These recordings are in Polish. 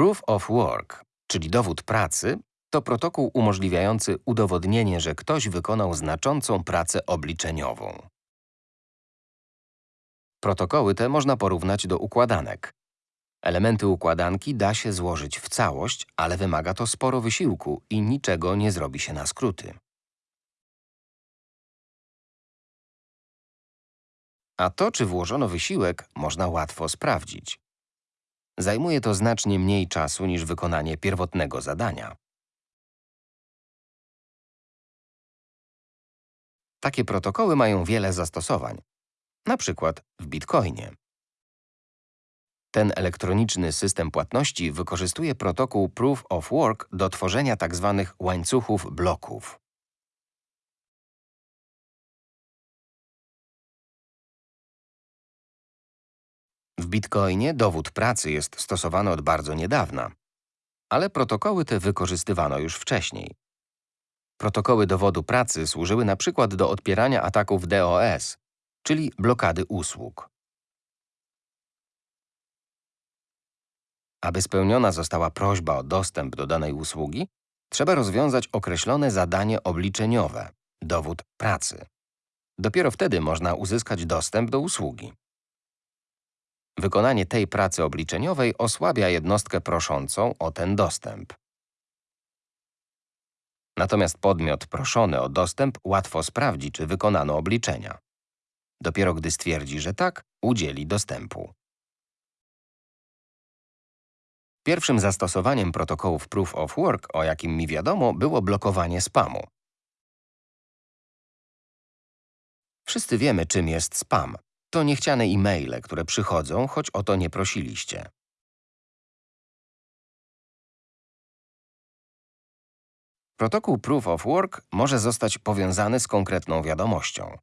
Proof of work, czyli dowód pracy, to protokół umożliwiający udowodnienie, że ktoś wykonał znaczącą pracę obliczeniową. Protokoły te można porównać do układanek. Elementy układanki da się złożyć w całość, ale wymaga to sporo wysiłku i niczego nie zrobi się na skróty. A to, czy włożono wysiłek, można łatwo sprawdzić. Zajmuje to znacznie mniej czasu niż wykonanie pierwotnego zadania. Takie protokoły mają wiele zastosowań, na przykład w Bitcoinie. Ten elektroniczny system płatności wykorzystuje protokół Proof of Work do tworzenia tzw. łańcuchów bloków. Bitcoinie dowód pracy jest stosowany od bardzo niedawna, ale protokoły te wykorzystywano już wcześniej. Protokoły dowodu pracy służyły na przykład do odpierania ataków DOS, czyli blokady usług. Aby spełniona została prośba o dostęp do danej usługi, trzeba rozwiązać określone zadanie obliczeniowe – dowód pracy. Dopiero wtedy można uzyskać dostęp do usługi. Wykonanie tej pracy obliczeniowej osłabia jednostkę proszącą o ten dostęp. Natomiast podmiot proszony o dostęp łatwo sprawdzi, czy wykonano obliczenia. Dopiero gdy stwierdzi, że tak, udzieli dostępu. Pierwszym zastosowaniem protokołów Proof of Work, o jakim mi wiadomo, było blokowanie spamu. Wszyscy wiemy, czym jest spam. To niechciane e-maile, które przychodzą, choć o to nie prosiliście. Protokół Proof of Work może zostać powiązany z konkretną wiadomością.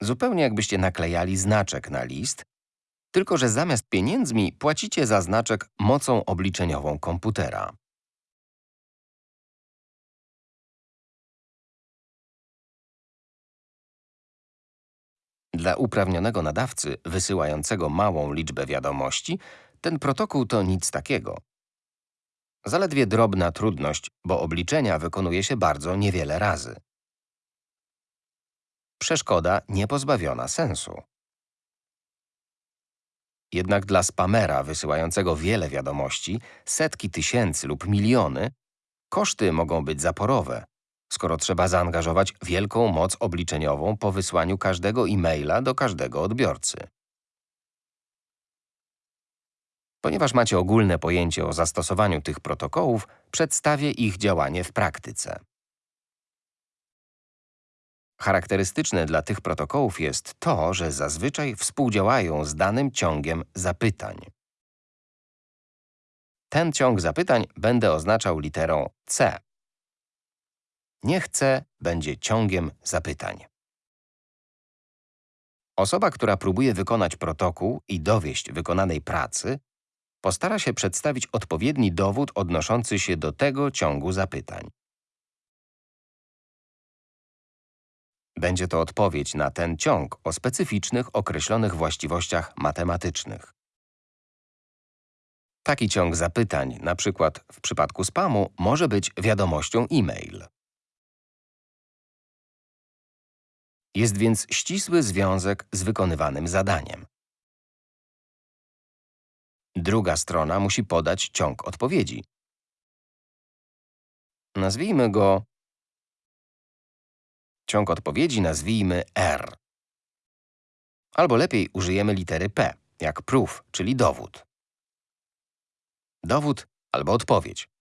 Zupełnie jakbyście naklejali znaczek na list, tylko że zamiast pieniędzmi płacicie za znaczek mocą obliczeniową komputera. Dla uprawnionego nadawcy wysyłającego małą liczbę wiadomości, ten protokół to nic takiego. Zaledwie drobna trudność, bo obliczenia wykonuje się bardzo niewiele razy. Przeszkoda niepozbawiona sensu. Jednak dla spamera wysyłającego wiele wiadomości, setki tysięcy lub miliony, koszty mogą być zaporowe, skoro trzeba zaangażować wielką moc obliczeniową po wysłaniu każdego e-maila do każdego odbiorcy. Ponieważ macie ogólne pojęcie o zastosowaniu tych protokołów, przedstawię ich działanie w praktyce. Charakterystyczne dla tych protokołów jest to, że zazwyczaj współdziałają z danym ciągiem zapytań. Ten ciąg zapytań będę oznaczał literą C. Niech C będzie ciągiem zapytań. Osoba, która próbuje wykonać protokół i dowieść wykonanej pracy, postara się przedstawić odpowiedni dowód odnoszący się do tego ciągu zapytań. Będzie to odpowiedź na ten ciąg o specyficznych, określonych właściwościach matematycznych. Taki ciąg zapytań, na przykład w przypadku spamu, może być wiadomością e-mail. Jest więc ścisły związek z wykonywanym zadaniem. Druga strona musi podać ciąg odpowiedzi. Nazwijmy go Ciąg odpowiedzi nazwijmy R. Albo lepiej użyjemy litery P, jak proof, czyli dowód. Dowód albo odpowiedź.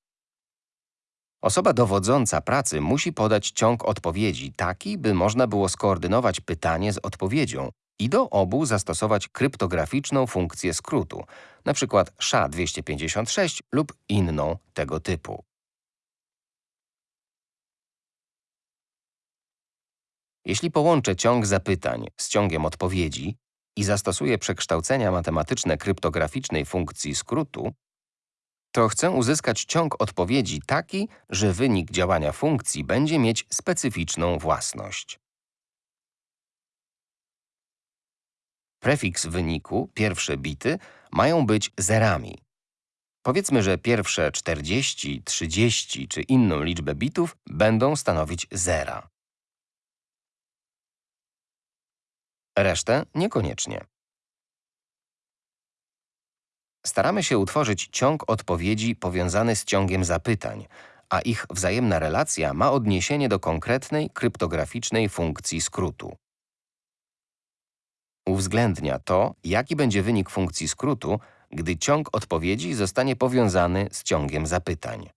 Osoba dowodząca pracy musi podać ciąg odpowiedzi taki, by można było skoordynować pytanie z odpowiedzią i do obu zastosować kryptograficzną funkcję skrótu, np. SHA-256 lub inną tego typu. Jeśli połączę ciąg zapytań z ciągiem odpowiedzi i zastosuję przekształcenia matematyczne kryptograficznej funkcji skrótu, to chcę uzyskać ciąg odpowiedzi taki, że wynik działania funkcji będzie mieć specyficzną własność. Prefiks wyniku, pierwsze bity, mają być zerami. Powiedzmy, że pierwsze 40, 30 czy inną liczbę bitów będą stanowić zera. Resztę niekoniecznie. Staramy się utworzyć ciąg odpowiedzi powiązany z ciągiem zapytań, a ich wzajemna relacja ma odniesienie do konkretnej kryptograficznej funkcji skrótu. Uwzględnia to, jaki będzie wynik funkcji skrótu, gdy ciąg odpowiedzi zostanie powiązany z ciągiem zapytań.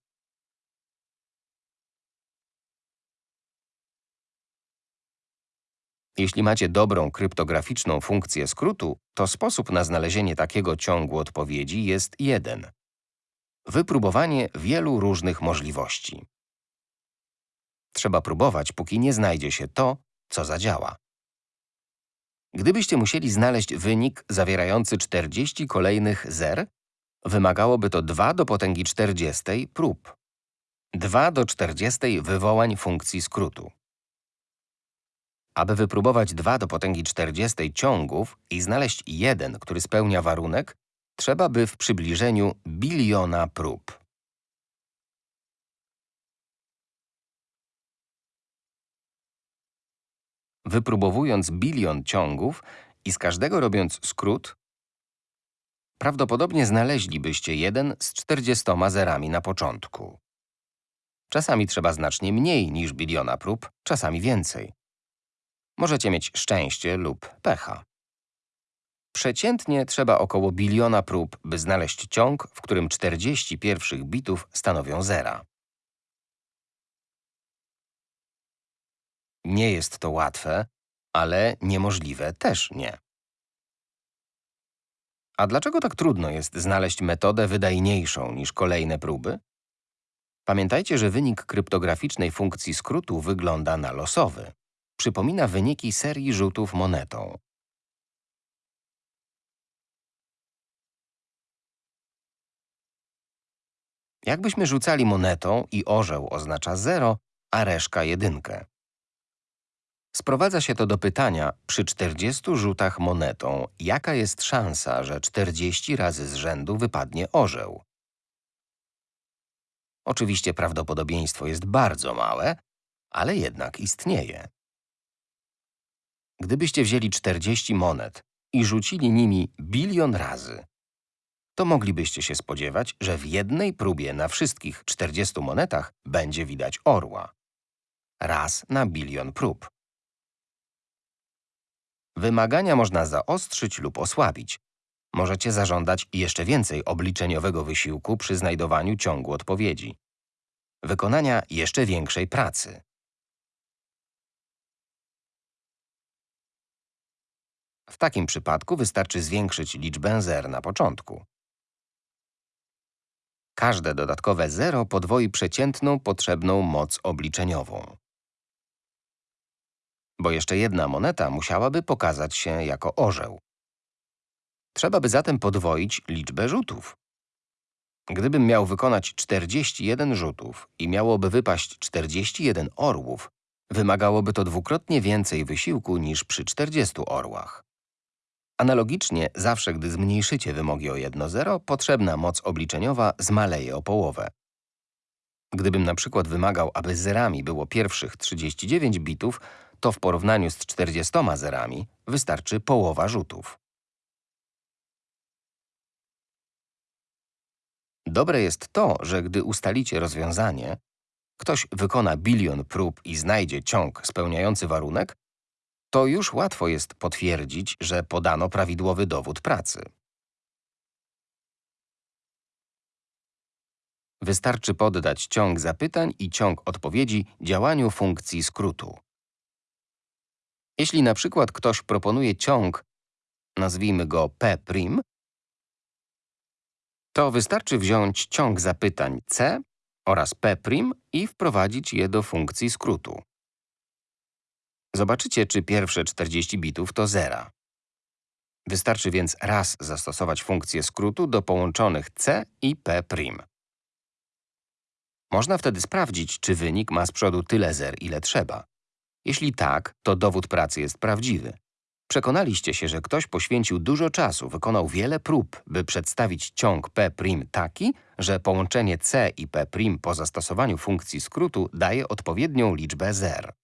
Jeśli macie dobrą kryptograficzną funkcję skrótu, to sposób na znalezienie takiego ciągu odpowiedzi jest jeden. Wypróbowanie wielu różnych możliwości. Trzeba próbować, póki nie znajdzie się to, co zadziała. Gdybyście musieli znaleźć wynik zawierający 40 kolejnych zer, wymagałoby to 2 do potęgi 40 prób. 2 do 40 wywołań funkcji skrótu. Aby wypróbować 2 do potęgi 40 ciągów i znaleźć jeden, który spełnia warunek, trzeba by w przybliżeniu biliona prób. Wypróbowując bilion ciągów i z każdego robiąc skrót, prawdopodobnie znaleźlibyście jeden z 40 zerami na początku. Czasami trzeba znacznie mniej niż biliona prób, czasami więcej. Możecie mieć szczęście lub pecha. Przeciętnie trzeba około biliona prób, by znaleźć ciąg, w którym 40 pierwszych bitów stanowią zera. Nie jest to łatwe, ale niemożliwe też nie. A dlaczego tak trudno jest znaleźć metodę wydajniejszą niż kolejne próby? Pamiętajcie, że wynik kryptograficznej funkcji skrótu wygląda na losowy. Przypomina wyniki serii rzutów monetą. Jakbyśmy rzucali monetą i orzeł oznacza 0, a reszka jedynkę. Sprowadza się to do pytania, przy 40 rzutach monetą, jaka jest szansa, że 40 razy z rzędu wypadnie orzeł? Oczywiście prawdopodobieństwo jest bardzo małe, ale jednak istnieje. Gdybyście wzięli 40 monet i rzucili nimi bilion razy, to moglibyście się spodziewać, że w jednej próbie na wszystkich 40 monetach będzie widać orła. Raz na bilion prób. Wymagania można zaostrzyć lub osłabić. Możecie zażądać jeszcze więcej obliczeniowego wysiłku przy znajdowaniu ciągu odpowiedzi. Wykonania jeszcze większej pracy. W takim przypadku wystarczy zwiększyć liczbę zer na początku. Każde dodatkowe zero podwoi przeciętną potrzebną moc obliczeniową. Bo jeszcze jedna moneta musiałaby pokazać się jako orzeł. Trzeba by zatem podwoić liczbę rzutów. Gdybym miał wykonać 41 rzutów i miałoby wypaść 41 orłów, wymagałoby to dwukrotnie więcej wysiłku niż przy 40 orłach. Analogicznie, zawsze gdy zmniejszycie wymogi o jedno zero, potrzebna moc obliczeniowa zmaleje o połowę. Gdybym na przykład wymagał, aby zerami było pierwszych 39 bitów, to w porównaniu z 40 zerami wystarczy połowa rzutów. Dobre jest to, że gdy ustalicie rozwiązanie, ktoś wykona bilion prób i znajdzie ciąg spełniający warunek, to już łatwo jest potwierdzić, że podano prawidłowy dowód pracy. Wystarczy poddać ciąg zapytań i ciąg odpowiedzi działaniu funkcji skrótu. Jeśli na przykład ktoś proponuje ciąg, nazwijmy go P', to wystarczy wziąć ciąg zapytań C oraz P' i wprowadzić je do funkcji skrótu. Zobaczycie, czy pierwsze 40 bitów to zera. Wystarczy więc raz zastosować funkcję skrótu do połączonych C i P'. Można wtedy sprawdzić, czy wynik ma z przodu tyle zer, ile trzeba. Jeśli tak, to dowód pracy jest prawdziwy. Przekonaliście się, że ktoś poświęcił dużo czasu, wykonał wiele prób, by przedstawić ciąg P' taki, że połączenie C i P' po zastosowaniu funkcji skrótu daje odpowiednią liczbę zer.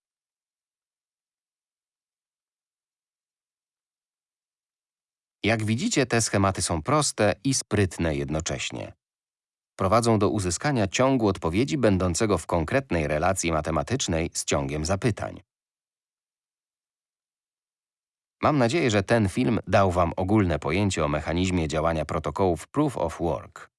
Jak widzicie, te schematy są proste i sprytne jednocześnie. Prowadzą do uzyskania ciągu odpowiedzi będącego w konkretnej relacji matematycznej z ciągiem zapytań. Mam nadzieję, że ten film dał Wam ogólne pojęcie o mechanizmie działania protokołów Proof of Work.